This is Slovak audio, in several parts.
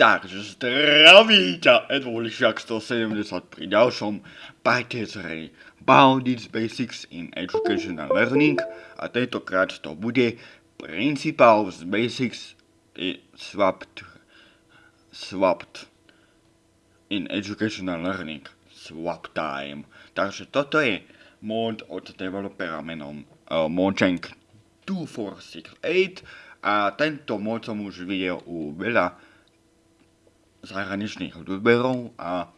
Takže zdraví ťa Edwolišiak 170 pri ďalšom parte z hry Boundies Basics in Educational Learning a tentokrát to bude Principles Basics swapped, swapped in Educational Learning Swap Time. Takže toto je mod od developera menom uh, Mojang 2468 a tento mod som už videl u veľa zahraničných ľudberov a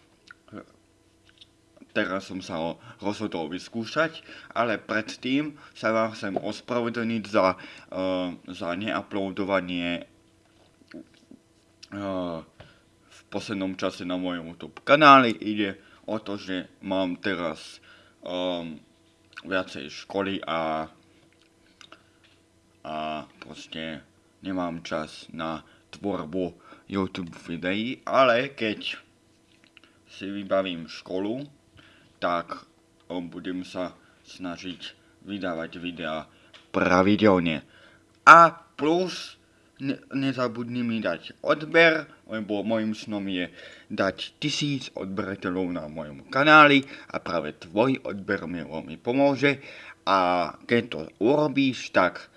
teraz som sa ho rozhodol vyskúšať, ale predtým sa vám chcem ospravedlniť za, uh, za neuploadovanie uh, v poslednom čase na mojom YouTube kanáli. Ide o to, že mám teraz um, viacej školy a a proste nemám čas na tvorbu YouTube videí, ale keď si vybavím školu, tak budem sa snažiť vydávať videá pravidelne. A plus ne, nezabudni mi dať odber, lebo môjim snom je dať tisíc odberateľov na mojom kanáli a práve tvoj odber mi veľmi pomôže. A keď to urobíš, tak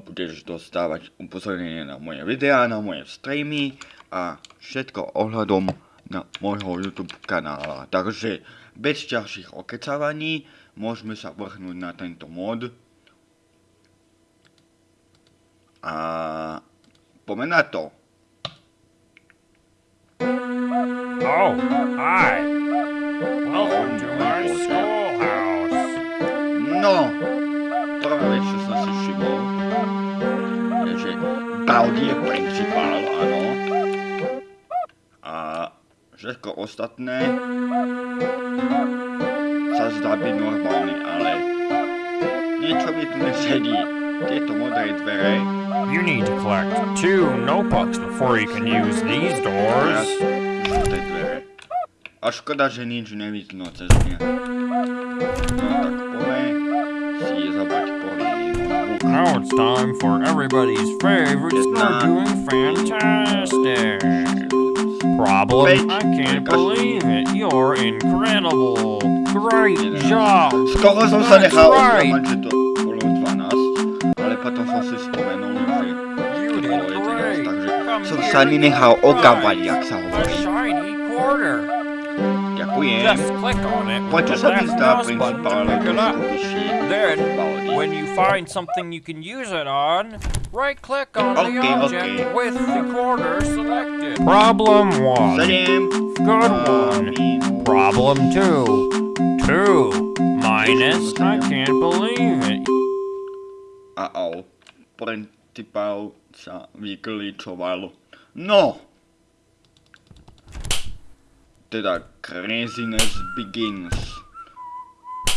budeš dostávať upozornenie na moje videá, na moje streamy a všetko ohľadom na môjho YouTube kanála. Takže bez ďalších okecávaní môžeme sa vrhnúť na tento mod. A poďme na to. Oh, hi. Welcome to my schoolhouse. No, prvé čo Je principál, áno. A všetko ostatné sa zdá byť normálne, ale niečo mi tu nesedí. Tieto modré dvere, You need to collect two notebooks before you can use these doors. žlté dvere. A škoda, že nič nevidno cez ne. No tak poďme it's time for everybody's favorite It's You're not. doing fantastic. Problem? Fake. I can't Because- believe it. You're incredible. Great job. Skoro som sa That's nechal right. oklamať, že to bolo 12, ale potom som si spomenul, že You to did bolo 11, great. takže Come som here sa to nenechal the oklamať, right. jak sa Ďakujem. Just click on it with Prečo the sa mi left zdá mouse button to pick it up. Then, when you find something you can use it on, right click on the object okay. with the corner selected. Problem one. Sedem. Good a one. minus. Problem two. Two. Minus, I can't believe it. A-au. Principál sa vyklíčoval. No! Teda craziness begins.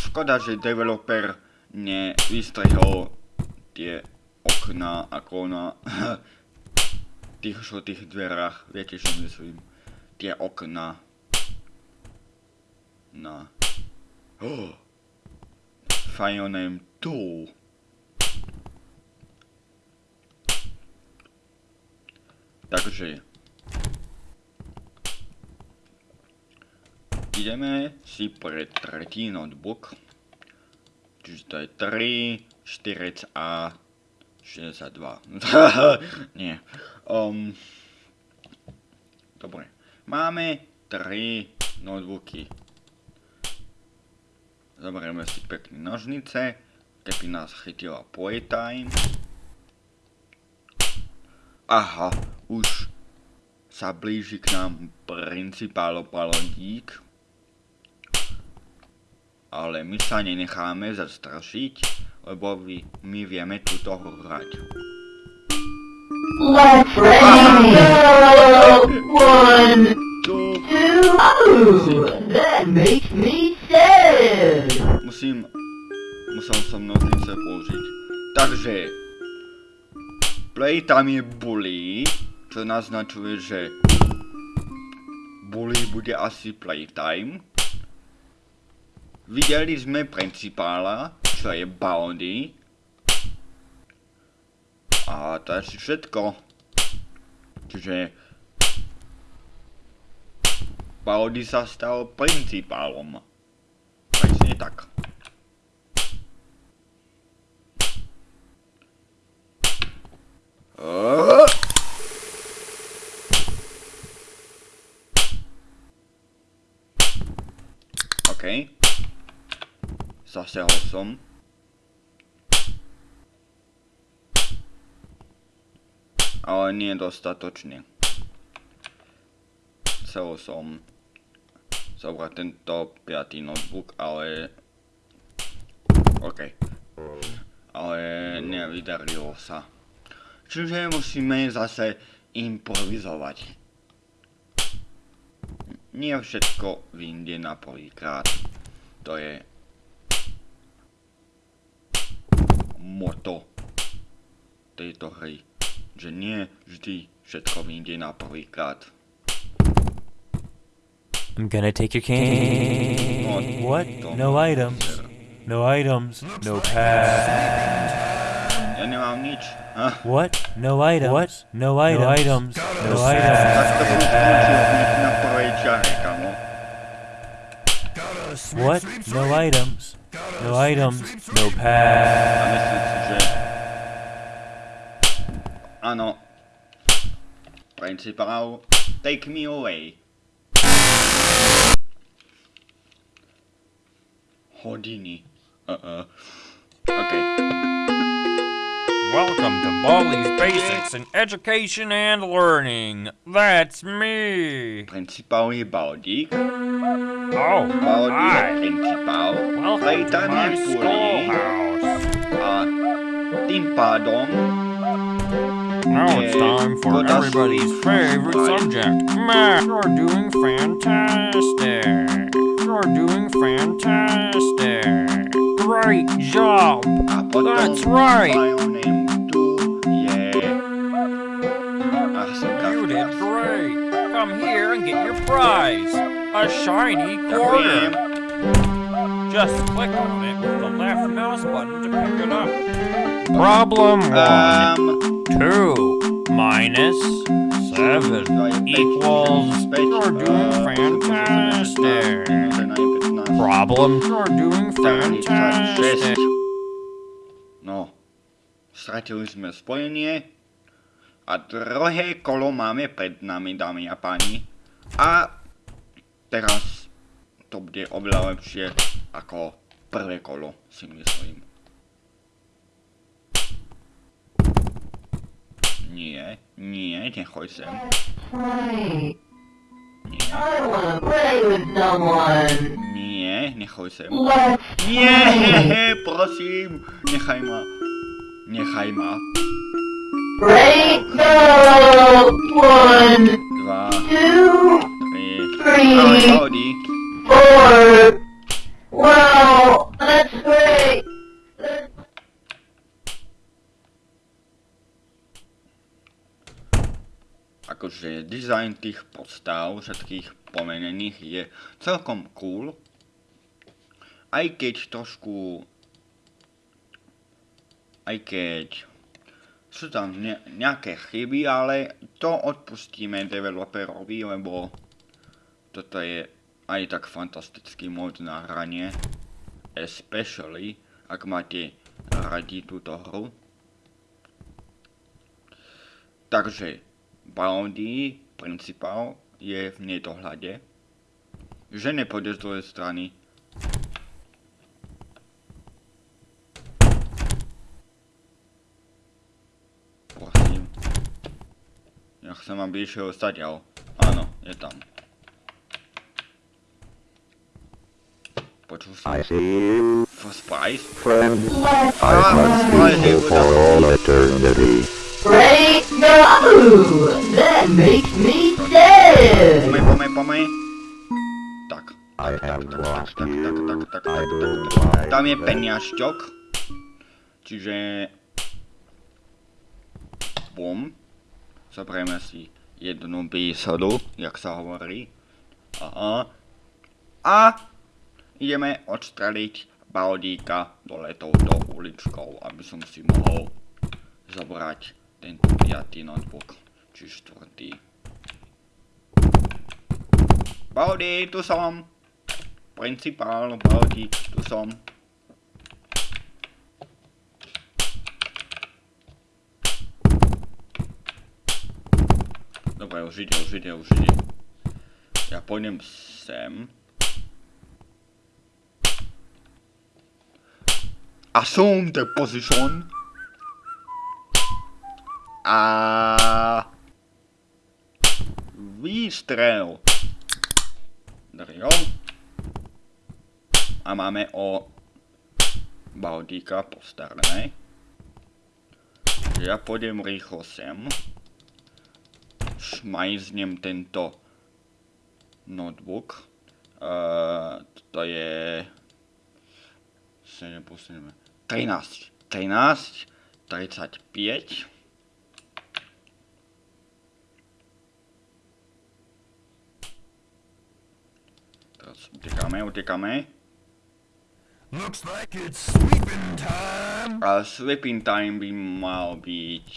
Škoda, že developer nevystrihol tie okná ako na tých žltých dverách. Viete, čo myslím? Tie okná. Na... Oh. File name 2. Takže ideme si pre tretí notebook. Čiže to je 3, 4 a 62. Nie. Um, dobre. Máme 3 notebooky. Zoberieme si pekné nožnice, keby nás chytila playtime. Aha, už sa blíži k nám principál Palondík. Ale my sa nenecháme zastrašiť, lebo my vieme túto hrať. Let's go! One, Tu two, oh, that makes me sad. musím, musel som nožnice použiť. Takže, playtime je bully, čo naznačuje, že bully bude asi playtime. Videli sme principála, čo je Bounty. A to je asi všetko. Čiže... Bounty sa stal principálom. Zasehol som. Ale nie dostatočne. Chcel som zobrať tento piatý notebook, ale... OK. Ale nevydarilo sa. Čiže musíme zase improvizovať. Nie všetko vyjde na prvýkrát. To je moto tejto hry. Že nie vždy všetko vyjde na prvýkrát. I'm gonna take your candy. No, What? No items. No items. No pass. Ja nemám nič. Ah, What? No items. What? No items. No items. No items. What? No items. No items. No A pass. myslím si, že... Áno. Principál, take me away. Hodiny. Uh-uh. OK. Welcome to Baldi's Basics in Education and Learning. That's me. Principál je Baldík. Oh, Baldík hi. principál. Welcome to my schoolhouse. Ah, a tým pádom Now it's eh, time for everybody's favorite subject. Math. You're doing fantastic. You're doing fantastic. Great job. That's right. Prize. A shiny Ďakujem. quarter. Just click on it with the left mouse button to pick it up. Problem one. Um, Two minus seven equals. You're doing fantastic. Problem. You're doing fantastic. No, stratili sme spojenie a druhé kolo máme pred nami, dámy a páni. A teraz to bude oveľa lepšie ako prvé kolo, si myslím. Nie, nie, nechoď sem. Nie, nechoď sem. Nie, play. prosím, nechaj ma. Nechaj ma. Ready, go! One, Dva, tri. Ale Audi, four. Wow, that's great. Akože dizajn tých postav, všetkých pomenených je celkom cool. Aj keď trošku... Aj keď sú tam ne, nejaké chyby, ale to odpustíme developerovi, lebo toto je aj tak fantastický mod na hranie. Especially, ak máte radi túto hru. Takže Bounty, principál, je v nedohľade. Že nepôjde z strany. Prosím. Ja chcem, aby išiel stadiaľ. Áno, je tam. Počul som. I see you, First prize? friend. let's I must be here for all eternity. Ready, go! That makes me sad. Pomej, pomej, pomej. Tak. I have tak, lost tak, tak, you. tak, tak, I tak, don't tak. like Tam je peniažťok. Čiže... Bum. Zobrieme si jednu bísadu, jak sa hovorí. Aha. A ideme odstreliť Baldíka dole touto uličkou, aby som si mohol zobrať tento piatý notebook, či štvrtý. Baldi, tu som. Principál, Baldi, tu som. Dobre, už ide, už ide, už ide. Ja pôjdem sem. Assume the position. A výstrel. Drio. A máme o Baldíka postarané. Ja pôjdem rýchlo sem. Šmajznem tento notebook. Uh, to je... 7 plus 7, 13. 13. 35. Teraz utekáme, utekáme. Looks like it's sweeping time. A sleeping time by mal byť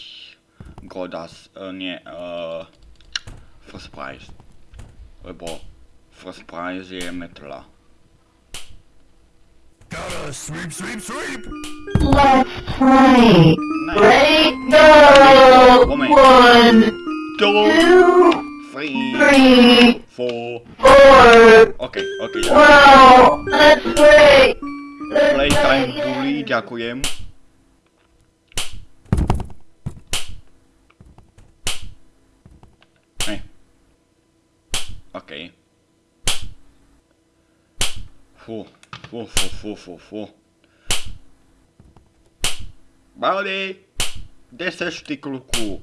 Godas, uh, nie, uh, first prize. Lebo first prize je metla. Gotta sweep, sweep, sweep. Let's play. Nice. Ready, go! Moment. One, Two, two, three, three, four. four. OK, OK. Wow, let's play. Let's Playtime play. Bully, ďakujem. OK. Fú, fú, fú, fú, fú, fú. Baldi, kde seš ty kluku?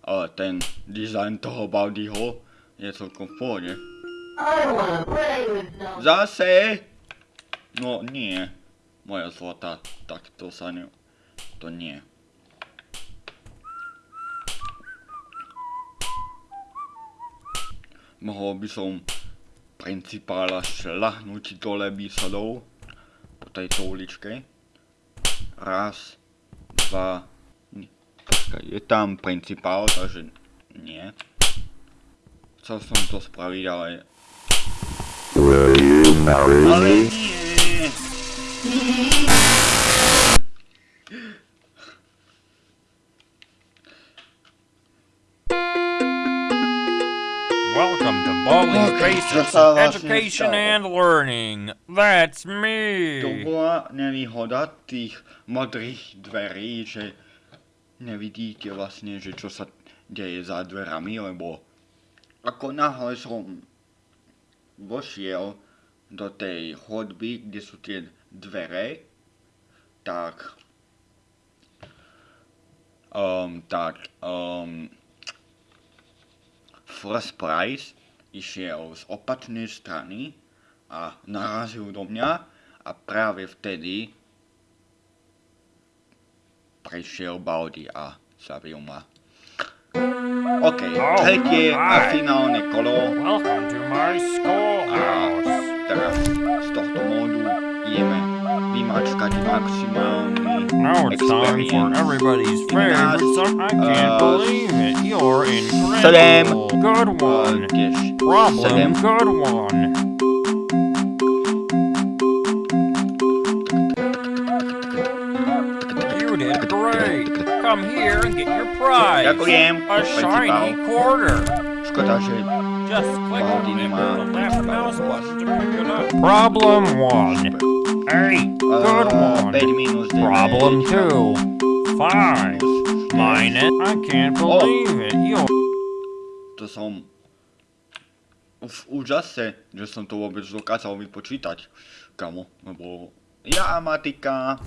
Ale ten design toho Baldiho je celkom v pohode. Zase? No nie. Moja zlata, tak to sa ne... To nie. Mohol by som principála šľahnúť dole výsadou po tejto uličke. Raz, dva... Počkaj, je tam principál, takže nie. Chcel som to spraviť, ale Ale nie. To Education and Learning. That's To me. bola nevýhoda tých modrých dverí, že nevidíte vlastne, že čo sa deje za dverami, lebo ako náhle som vošiel do tej chodby, kde sú tie dvere, tak um, tak um, First Price išiel z opačnej strany a narazil do mňa a práve vtedy prišiel Baldi a zabil ma. OK, tretie a finálne kolo Welcome to my schoolhouse. teraz z tohto módu ideme vymačkať maximálny Now it's time for everybody's favorite song. I can't Uh, believe it. You're incredible. Good Uh, one. tiež Problem. sedem. Good one. You did great. Come here and get your prize. A shiny quarter. Just click on the left mouse button to pick it up. Problem one. Eight. Good Uh, one. 5 minus 9. Problem two. Five. Minus. I can't believe it. You To som... V úžase, že som to vôbec dokázal vypočítať. Kamo, lebo ja matika...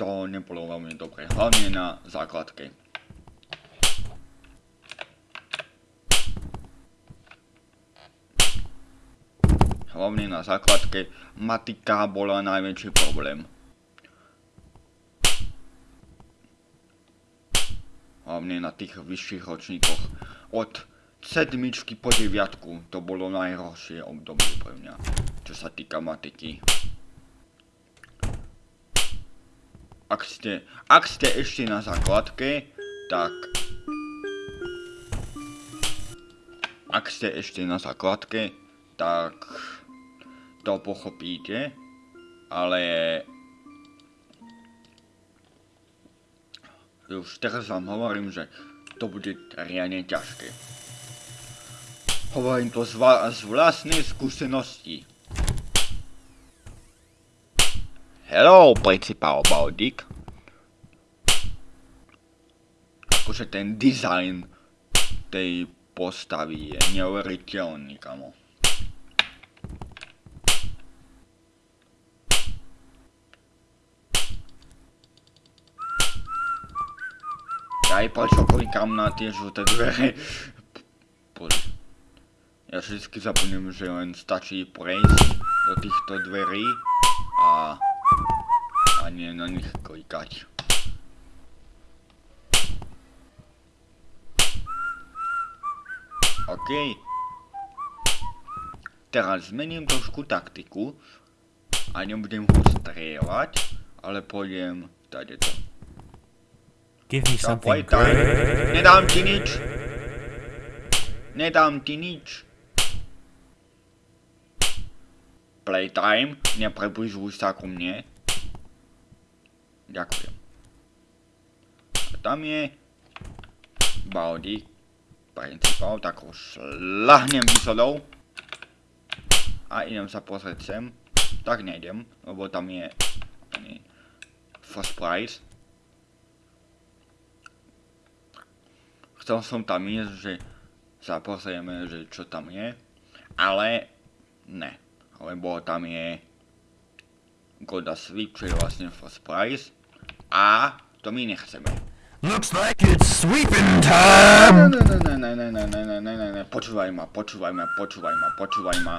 To nebolo veľmi dobre, hlavne na základke. Hlavne na základke matika bola najväčší problém. hlavne na tých vyšších ročníkoch. Od sedmičky po deviatku to bolo najhoršie obdobie pre mňa, čo sa týka matiky. Ak ste, ak ste ešte na základke, tak ak ste ešte na základke, tak to pochopíte, ale už teraz vám hovorím, že to bude riadne ťažké. Hovorím to z, z vlastnej skúsenosti. Hello, principál Baldik. Akože ten dizajn tej postavy je neuveriteľný, kamo. Aj prečo klikám na tie žlté dvere? Ja vždycky zabudnem, že len stačí prejsť do týchto dverí a, a nie na nich klikať. OK. Teraz zmením trošku taktiku a nebudem ho strieľať, ale pôjdem tady to. Give me Tam something playtime. great. Nedám ti nič. Nedám ti nič. Playtime, nepribližuj sa ku mne. Ďakujem. A tam je Baldi, principál, tak ho šlahnem výsledou. A idem sa pozrieť sem. Tak nejdem, lebo tam je nie, first prize. Chcel som tam ísť, že sa pozrieme, že čo tam je, ale ne, lebo tam je Goda Sweep, čo je vlastne first prize a to my nechceme. Looks like it's sweeping time. Ne, ne, ne, ne, ne, ne, ne, ne, ne, ne, ne, počúvaj ma, počúvaj ma, počúvaj ma, počúvaj ma.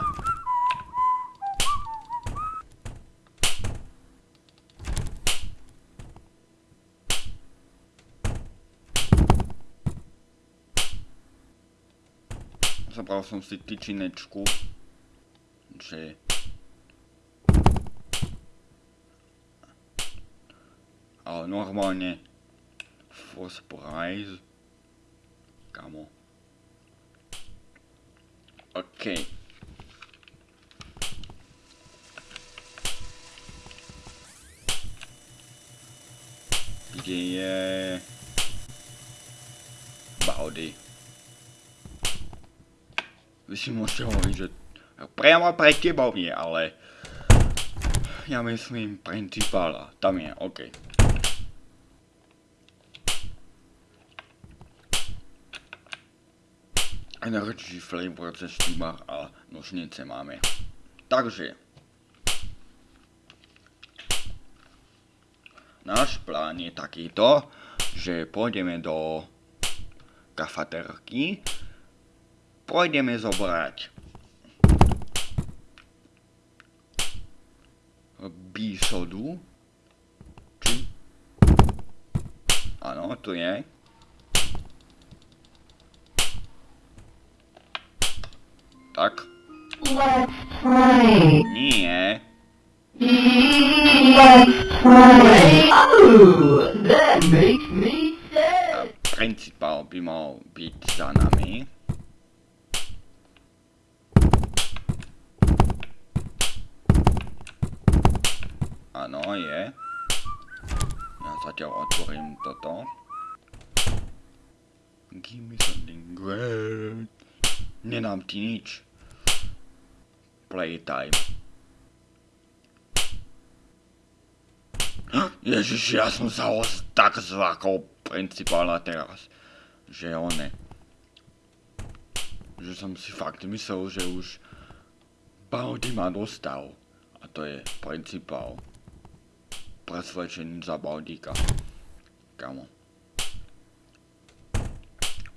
Zabral som si tyčinečku, že... Ale normálne First prize. Kamo. OK. Kde je... Baudy. Si môžete hovoriť, že priamo pre tebou je, ale... Ja myslím principála. Tam je, OK. Energy flavor cez štýmar a nožnice máme. Takže. Náš plán je takýto, že pôjdeme do kafaterky, pôjdeme zobrať bísodu, či? Áno, tu je. Tak, Let's play. nie. Let's play. Oh, that makes me sad. Principál by mal byť za nami. Áno, je. Ja zatiaľ otvorím toto. Give me something great. Nedám ti nič. Playtime. Ježiš, ja som sa ho tak zlákol principála teraz, že one. Že som si fakt myslel, že už Baudy ma dostal. A to je principál. Za Baudíka. Kamo.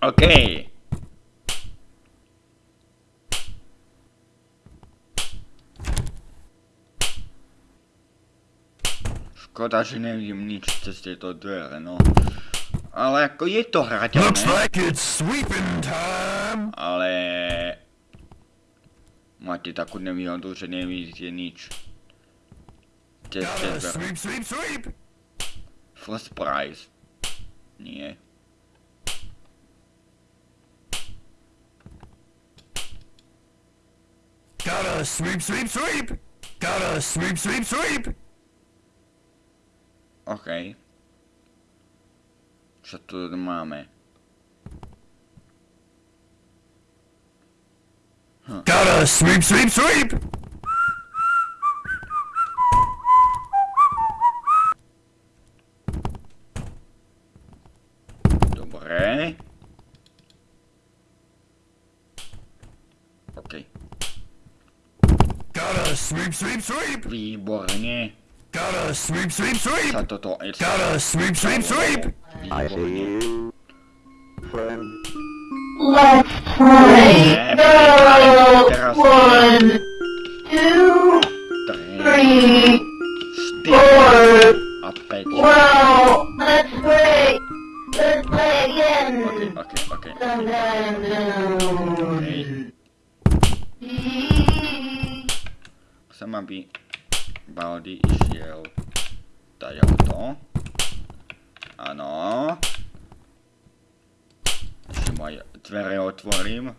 OK. Škoda, že nevidím nič cez tieto dvere, no. Ale ako je to Looks hrateľné, like it's sweeping time. ale... Máte takú nevýhodu, že nevidíte nič. Kde ste. Sweep, sweep, sweep! First prize. Nie. Gotta sweep, sweep, sweep! Gotta sweep, sweep, sweep! OK. Čo tu máme? Huh. Gotta sweep, sweep, sweep! OK. Gotta sweep, sweep, sweep. Výborne. Gotta sweep, sweep, sweep. Sa toto Gotta sweep, sweep, sweep. I see Výborne. you, friend. Let's play. Go. One, two, Tri, three, štyri four. a päť. Wow. Let's play. Let's play again. OK, OK, OK. Sometime soon. Chcem, aby Baldy išiel to. Áno. Ešte aj dvere otvorím.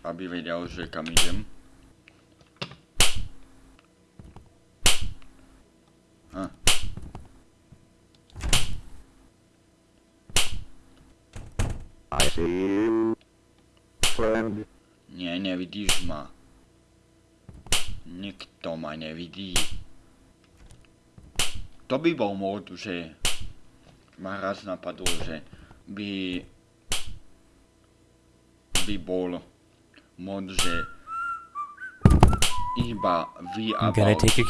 Aby vedel, že kam idem. Hm. I see you, friend. Nie, nevidíš ma. Nikto ma nevidí. To by bol mod, že ma raz napadlo, že by by bol mod, že iba vy a I'm gonna Baldi. take your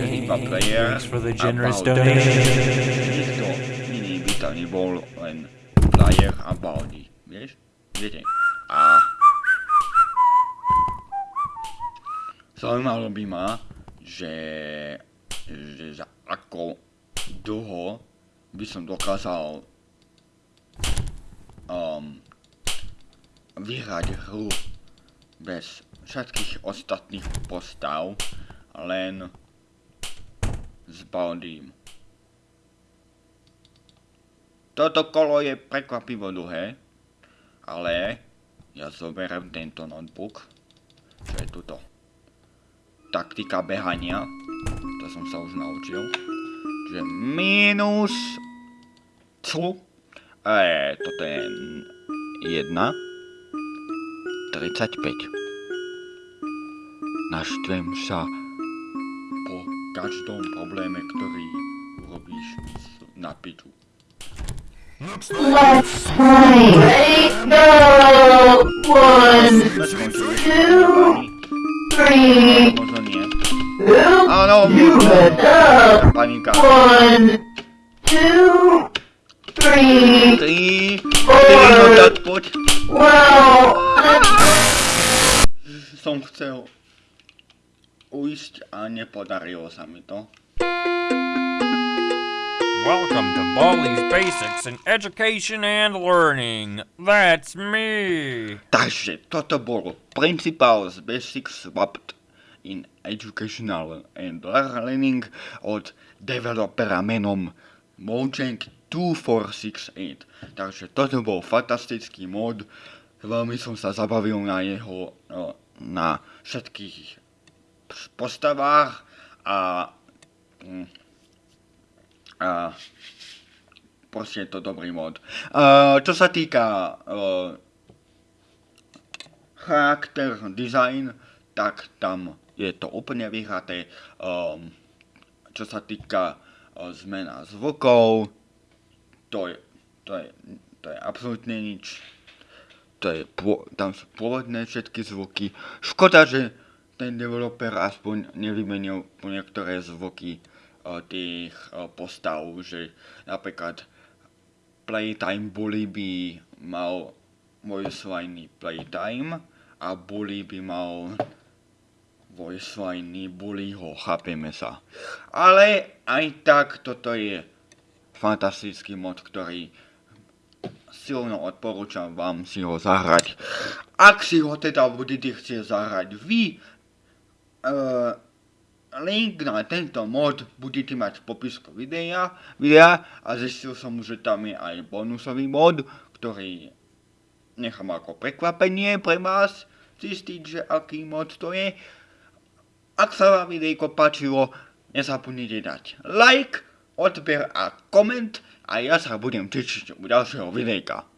Že iba player for the generous donation. Nikto iný by tam nebol, len player a Baldi. Vieš? Viete? A... Zaujímalo by ma, že, že za ako dlho by som dokázal um, vyhrať hru bez všetkých ostatných postav, len s Baldím. Toto kolo je prekvapivo dlhé, ale ja zoberiem tento notebook, čo je tuto. Taktika behania, to som sa už naučil. Čiže minus cu, e, toto je 1, 35. Naštvem sa po každom probléme, ktorý urobíš na piču. Let's play. Ready? Go. One, two, three. Oop. Áno, You up. panika. One, two, three, Tri, four. no tak poď. Wow. Som chcel uísť a nepodarilo sa mi to. Welcome to Baldi's Basics in Education and Learning. That's me. Takže toto bolo Principals Basics Swapped in Educational and Learning od developera menom Mojang 2468. Takže toto bol fantastický mod. Veľmi som sa zabavil na jeho, no, na všetkých postavách a, mm, a proste je to dobrý mod. Čo sa týka charakter, design, tak tam je to úplne vyhraté. Um, čo sa týka uh, zmena zvukov, to je, to je, to je absolútne nič. To je, tam sú pôvodné všetky zvuky. Škoda, že ten developer aspoň nevymenil po niektoré zvuky uh, tých uh, postav, že napríklad Playtime Bully by mal voice line Playtime a Bully by mal voice line Bullyho, chápeme sa. Ale aj tak toto je fantastický mod, ktorý silno odporúčam vám si ho zahrať. Ak si ho teda budete chcieť zahrať vy, uh, link na tento mod budete mať v popisku videa, videa a zistil som, že tam je aj bonusový mod, ktorý nechám ako prekvapenie pre vás, zistiť, že aký mod to je. Ak sa vám videjko páčilo, nezabudnite dať like, odber a koment a ja sa budem tešiť u ďalšieho videjka.